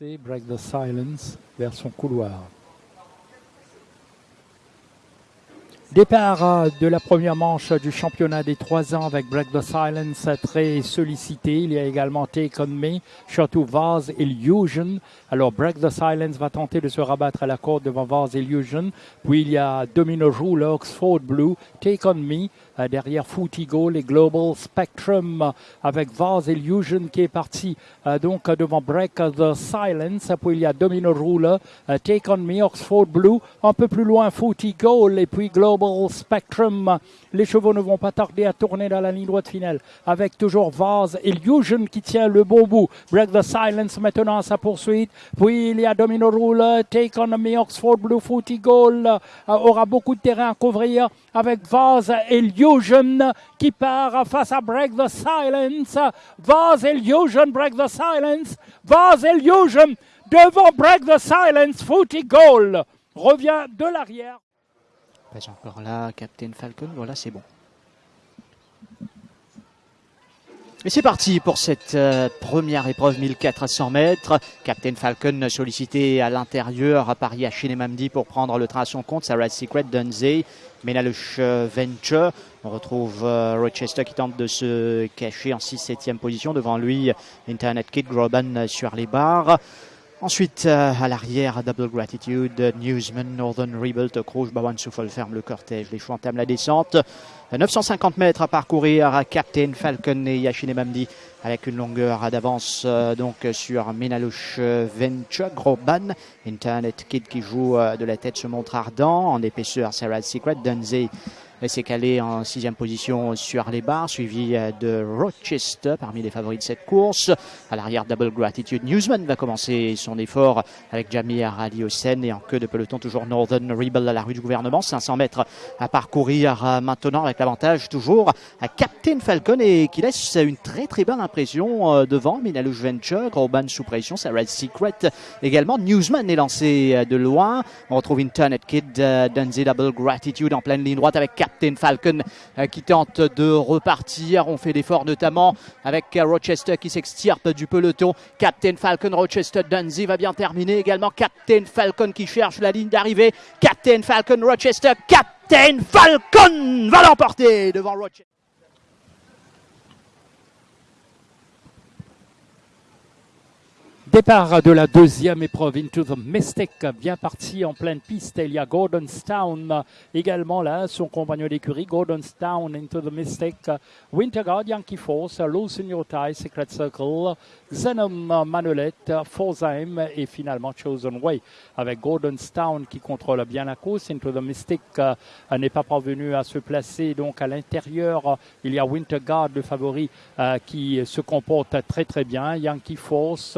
Break the Silence vers son couloir. Départ euh, de la première manche du championnat des trois ans avec Break the Silence très sollicité. Il y a également Take On Me, Chateau Vase Illusion. Alors Break the Silence va tenter de se rabattre à la corde devant Vase Illusion. Puis il y a Domino Rule, Oxford Blue, Take On Me. Euh, derrière Footigo, les Global Spectrum avec Vase Illusion qui est parti euh, donc devant Break the Silence. Puis il y a Domino Rule, Take On Me, Oxford Blue. Un peu plus loin Footigo et puis Global Spectrum. Les chevaux ne vont pas tarder à tourner dans la ligne droite finale avec toujours Vase Illusion qui tient le bon bout. Break the Silence maintenant à sa poursuite. Puis il y a Domino Rule, Take on Me, Oxford Blue Footy Goal euh, aura beaucoup de terrain à couvrir avec Vase Illusion qui part face à Break the Silence. Vase Illusion, Break the Silence. Vase Illusion devant Break the Silence, Footy Goal revient de l'arrière. Pas encore là, Captain Falcon, voilà, c'est bon. Et c'est parti pour cette euh, première épreuve 1400 mètres. Captain Falcon sollicité à l'intérieur à Paris à Chinemamdi pour prendre le train à son compte. Sarah Secret, Dunzey, Menalush Venture. On retrouve euh, Rochester qui tente de se cacher en 6-7e position. Devant lui, Internet Kid, Groban sur les barres. Ensuite, euh, à l'arrière, Double Gratitude, Newsman, Northern Rebuild, Crouch, Bawan Souffle ferme le cortège. Les choix entament la descente. 950 mètres à parcourir Captain Falcon et Yashine Mamdi avec une longueur d'avance euh, donc sur Menalouche Venture, Groban, Internet Kid qui joue euh, de la tête se montre ardent, en épaisseur Sarah Secret, Dunzey s'est calé en sixième position sur les barres, suivi euh, de Rochester parmi les favoris de cette course. À l'arrière, Double Gratitude Newsman va commencer son effort avec Jamir Ali Hossein et en queue de peloton toujours Northern Rebel à la rue du gouvernement. 500 mètres à parcourir euh, maintenant avec l'avantage toujours à Captain Falcon et qui laisse une très très bonne impression euh, devant Minalouche Venture, Urban sous pression, Sarah Secret également. Newsman est lancé de loin. On retrouve Internet Kid, Dunzy Double Gratitude en pleine ligne droite avec Falcon euh, qui tente de repartir. On fait l'effort notamment avec Rochester qui s'extirpe du peloton. Captain Falcon, Rochester, Dunzy va bien terminer également. Captain Falcon qui cherche la ligne d'arrivée. Captain Falcon, Rochester, Captain Falcon va l'emporter devant Rochester. Départ de la deuxième épreuve Into the Mystic, bien parti en pleine piste. Il y a Gordonstown également là, son compagnon d'écurie. Gordonstown Into the Mystic, Winterguard, Yankee Force, Low Senior Tie, Secret Circle, Xenom Manolette, Forsheim et finalement Chosen Way avec Gordonstown qui contrôle bien la course. Into the Mystic euh, n'est pas parvenu à se placer donc à l'intérieur. Il y a Winterguard, le favori, euh, qui se comporte très très bien. Yankee Force.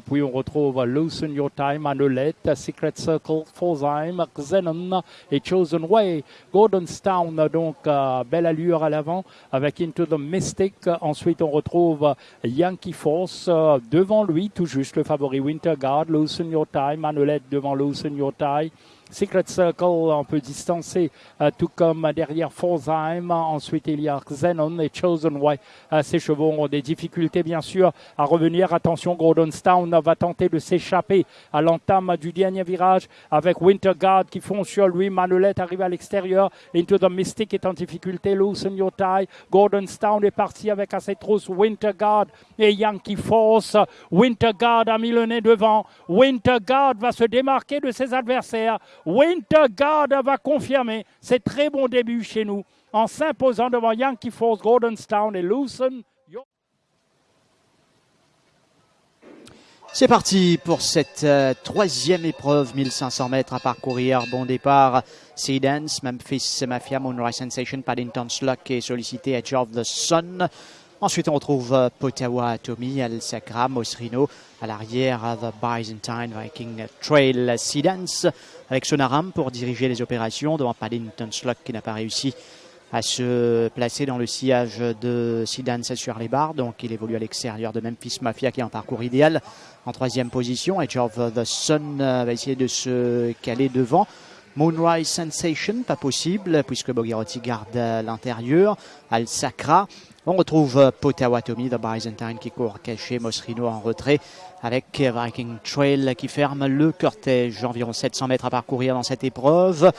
Puis on retrouve Loosen Your Time, Manolette, Secret Circle, Forsheim, Xenon et Chosen Way. Gordonstown, donc uh, belle allure à l'avant avec Into the Mystic. Ensuite on retrouve Yankee Force uh, devant lui, tout juste le favori Winter Guard, Loosen Your Time, Manolette devant Loosen Your Time. Secret Circle un peu distancé, euh, tout comme derrière Forsheim. Ensuite, il y a Xenon et Chosen Way. Euh, ces chevaux ont des difficultés, bien sûr, à revenir. Attention, Gordonstown va tenter de s'échapper à l'entame du dernier virage avec Winterguard qui font sur lui. Manolette arrive à l'extérieur. Into the Mystic est en difficulté. Loosen Your Tie. Gordonstown est parti avec assez trousses. Winterguard et Yankee Force. Winterguard a mis le nez devant. Winterguard va se démarquer de ses adversaires. Winterguard va confirmer ses très bons débuts chez nous en s'imposant devant Yankee Force, Gordonstown et Loosen. C'est parti pour cette euh, troisième épreuve, 1500 mètres à parcourir. Bon départ, Seedance, Memphis Mafia, Moonrise Sensation, Paddington Sluck est sollicité, Edge of the Sun. Ensuite, on retrouve euh, Potawa Atomy, Al Sacra, Mosrino. À l'arrière, The Byzantine Viking Trail Seedance avec Sonaram pour diriger les opérations devant Paddington Sluck qui n'a pas réussi à se placer dans le sillage de Sidan sur les barres. Donc il évolue à l'extérieur de Memphis Mafia qui est en parcours idéal en troisième position. Edge of the Sun va essayer de se caler devant. Moonrise Sensation, pas possible, puisque Bogirotti garde l'intérieur. Al Sacra. On retrouve Potawatomi, The Byzantine qui court caché, Mosrino en retrait avec Viking Trail qui ferme le cortège. Environ 700 mètres à parcourir dans cette épreuve.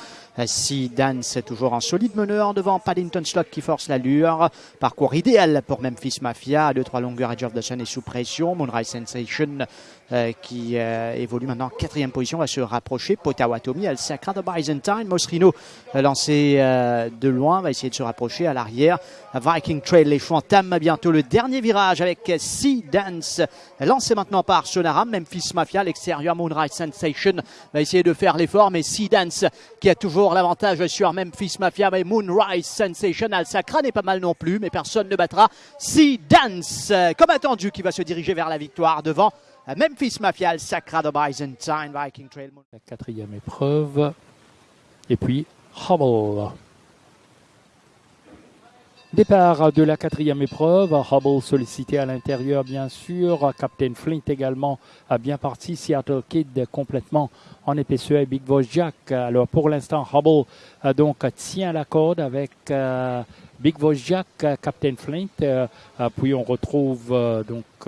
Si Dance toujours en solide meneur devant Paddington Slot qui force l'allure. Parcours idéal pour Memphis Mafia. À 2-3 longueurs, Edge of the Sun est sous pression. Moonrise Sensation euh, qui euh, évolue maintenant en quatrième position va se rapprocher. Potawatomi, El Sacra de Byzantine. Mosrino euh, lancé de loin va essayer de se rapprocher à l'arrière. Viking Trail, les entament bientôt le dernier virage avec Sea Dance lancé maintenant par Sonaram. Memphis Mafia, l'extérieur Moonrise Sensation va essayer de faire l'effort, mais Sea Dance qui a toujours l'avantage sur Memphis Mafia, mais Moonrise Sensation, Al Sacra n'est pas mal non plus, mais personne ne battra Sea Dance, comme attendu, qui va se diriger vers la victoire devant Memphis Mafia, Sacra de Byzantine, Viking Trail. La quatrième épreuve. Et puis Hubble. Départ de la quatrième épreuve. Hubble sollicité à l'intérieur, bien sûr. Captain Flint également a bien parti. Seattle Kid complètement en épaisseur et Big Voice Jack. Alors pour l'instant, Hubble euh, donc tient la corde avec euh, Big Voice Jack, Captain Flint. Euh, puis on retrouve donc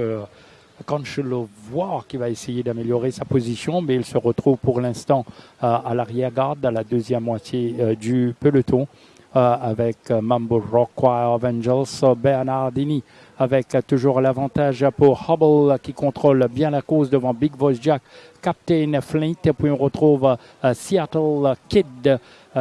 voir qui va essayer d'améliorer sa position, mais il se retrouve pour l'instant à l'arrière-garde, à la deuxième moitié du peloton, avec Mambo Rock Choir of Angels, Bernardini, avec toujours l'avantage pour Hubble qui contrôle bien la cause devant Big Voice Jack, Captain Flint, puis on retrouve Seattle Kid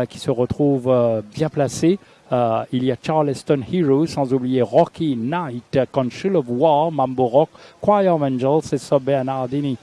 qui se retrouve bien placé. Euh, il y a Charleston Heroes, sans oublier Rocky Knight, Conchil of War, Mambo Rock, Choir of Angels et Sub Bernardini.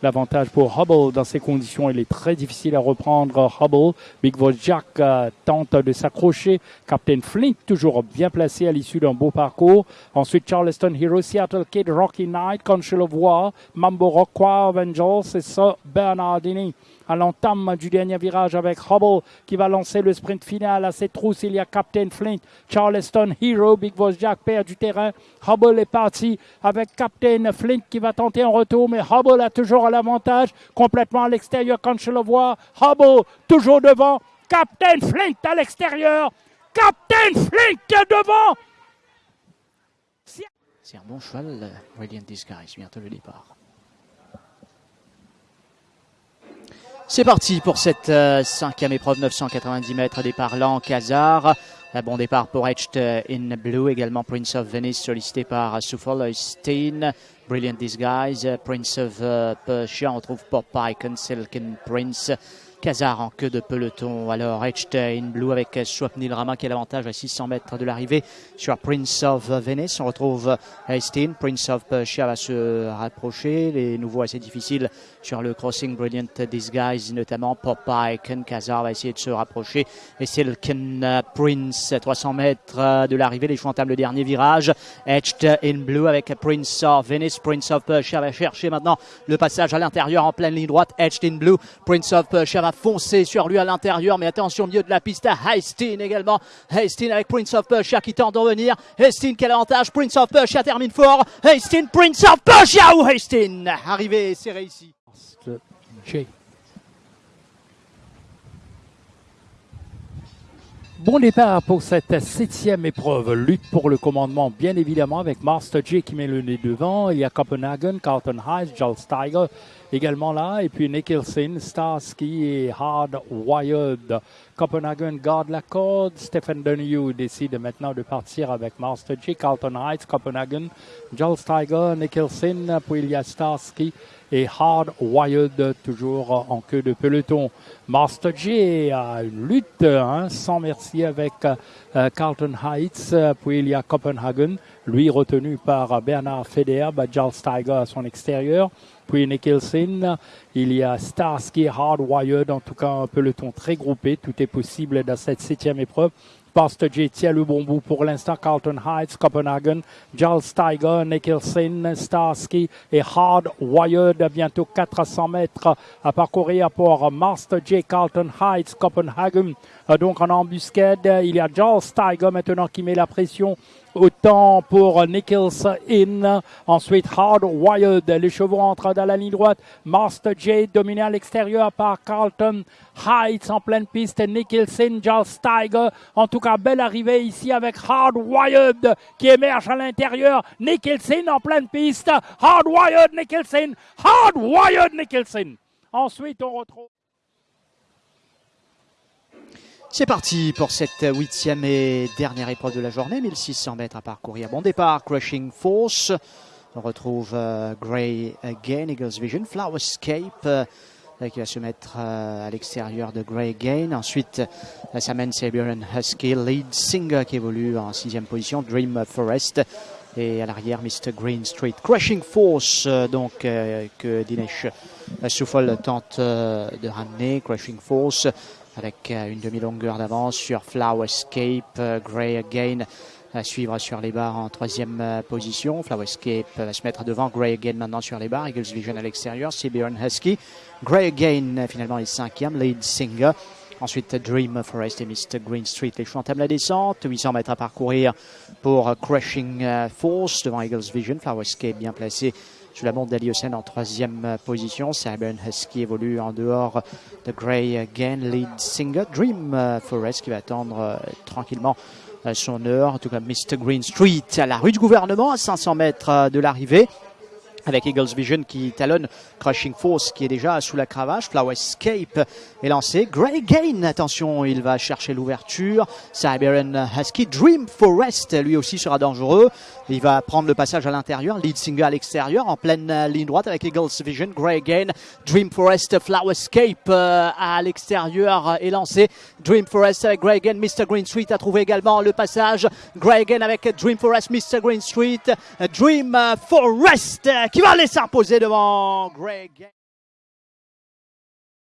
L'avantage pour Hubble dans ces conditions, il est très difficile à reprendre. Hubble, Big Jack euh, tente de s'accrocher. Captain Flint toujours bien placé à l'issue d'un beau parcours. Ensuite Charleston Heroes, Seattle Kid, Rocky Knight, Conchil of War, Mambo Rock, Choir Angels et Bernardini à l'entame du dernier virage avec Hubble qui va lancer le sprint final à ses trousses. Il y a Captain Flint, Charleston Hero, Big Boss Jack perd du terrain. Hubble est parti avec Captain Flint qui va tenter un retour, mais Hubble a toujours l'avantage complètement à l'extérieur quand je le vois. Hubble toujours devant. Captain Flint à l'extérieur. Captain Flint devant. C'est un bon cheval, Radiant Disguise, bientôt le départ. C'est parti pour cette euh, cinquième épreuve, 990 mètres, départ lent, Kazar. Un bon départ pour Etched in Blue, également Prince of Venice sollicité par Suffolk Stein. Brilliant Disguise, Prince of uh, Persia, on retrouve Pop Icon, Silken Prince. Kazar en queue de peloton. Alors Edstein Blue avec Swapnil Rama qui a l'avantage à 600 mètres de l'arrivée sur Prince of Venice. On retrouve Einstein. Prince of Persia va se rapprocher. Les nouveaux assez difficiles sur le crossing Brilliant Disguise, notamment Popeye. Ken Kazar va essayer de se rapprocher. Et Silken Prince, 300 mètres de l'arrivée. Les choix entament le dernier virage. Etched in Blue avec Prince of Venice. Prince of Persia va chercher maintenant le passage à l'intérieur en pleine ligne droite. Etched in Blue. Prince of Persia va foncer sur lui à l'intérieur, mais attention au milieu de la piste à Heistin également. Heistin avec Prince of Persia qui tente d'en venir. Heistin quel avantage, Prince of Persia termine fort. Heistin, Prince of Persia ou Heistin Arrivé, c'est réussi. Bon départ pour cette septième épreuve. Lutte pour le commandement, bien évidemment, avec Master J qui met le nez devant. Il y a Copenhagen, Carlton Heights, Joel Steiger également là. Et puis Nicholson, Starsky et Hard Wired. Copenhagen garde la corde. Stephen Donahue décide maintenant de partir avec Master J, Carlton Heights, Copenhagen, Joel Steiger, Nicholson. Puis il y a Starsky et Hard Wired toujours en queue de peloton. Master J a une lutte hein, sans merci avec euh, Carlton Heights. Puis il y a Copenhagen, lui retenu par Bernard Federer, Giles Steiger à son extérieur. Puis Nicholson, il y a Starsky, Hardwired, en tout cas un peloton très groupé. Tout est possible dans cette septième épreuve. Pastor J tient le bon pour l'instant. Carlton Heights, Copenhagen, Giles Steiger, Nicholson, Starsky et Hardwired. Bientôt 400 mètres à parcourir pour Master J, Carlton Heights, Copenhagen. Donc en embuscade, il y a Giles Steiger maintenant qui met la pression Autant pour Nichols in. Ensuite, Hard Wired. Les chevaux entrent dans la ligne droite. Master Jade dominé à l'extérieur par Carlton Heights en pleine piste. Nicholson, Charles Steiger. En tout cas, belle arrivée ici avec Hard Wired qui émerge à l'intérieur. Nicholson en pleine piste. Hard Wired Nicholson. Hard Wired Nicholson. Ensuite, on retrouve. C'est parti pour cette huitième et dernière épreuve de la journée, 1600 mètres à parcourir. Bon départ, Crushing Force. On retrouve euh, Grey Again, Eagles Vision, Flowerscape euh, qui va se mettre euh, à l'extérieur de Grey Again. Ensuite, Saman Sabian Husky, Lead Singer qui évolue en sixième position, Dream Forest. Et à l'arrière, Mr. Green Street. Crushing Force, donc, que Dinesh Souffol tente de ramener. Crushing Force avec euh, une demi-longueur d'avance sur Flowerscape, euh, Grey Again à suivre sur les barres en troisième euh, position. Flowerscape va se mettre devant Grey Again maintenant sur les barres. Eagles Vision à l'extérieur. Sibiron Husky. Grey Again finalement est cinquième. Lead Singer. Ensuite, Dream Forest et Mr. Green Street. Les chevaux entament la descente. 800 mètres à parcourir pour Crushing Force devant Eagles Vision. Flowerscape bien placé sous la montre d'Aliocène en troisième position. Cyber Husky évolue en dehors de Grey Again, lead singer. Dream euh, Forest qui va attendre euh, tranquillement euh, son heure. En tout cas, Mr. Green Street à la rue du gouvernement à 500 mètres de l'arrivée avec Eagles Vision qui talonne Crushing Force qui est déjà sous la cravache. Flower Escape est lancé. Grey Gain, attention, il va chercher l'ouverture. Siberian Husky. Dream Forest, lui aussi sera dangereux. Il va prendre le passage à l'intérieur. Lead Singer à l'extérieur en pleine ligne droite avec Eagles Vision. Grey Gain. Dream Forest, Flower Escape euh, à l'extérieur est lancé. Dream Forest avec Grey Gain. Mr. Green Street a trouvé également le passage. Grey Gain avec Dream Forest, Mr. Green Street. Dream Forest qui va laisser imposer devant Greg.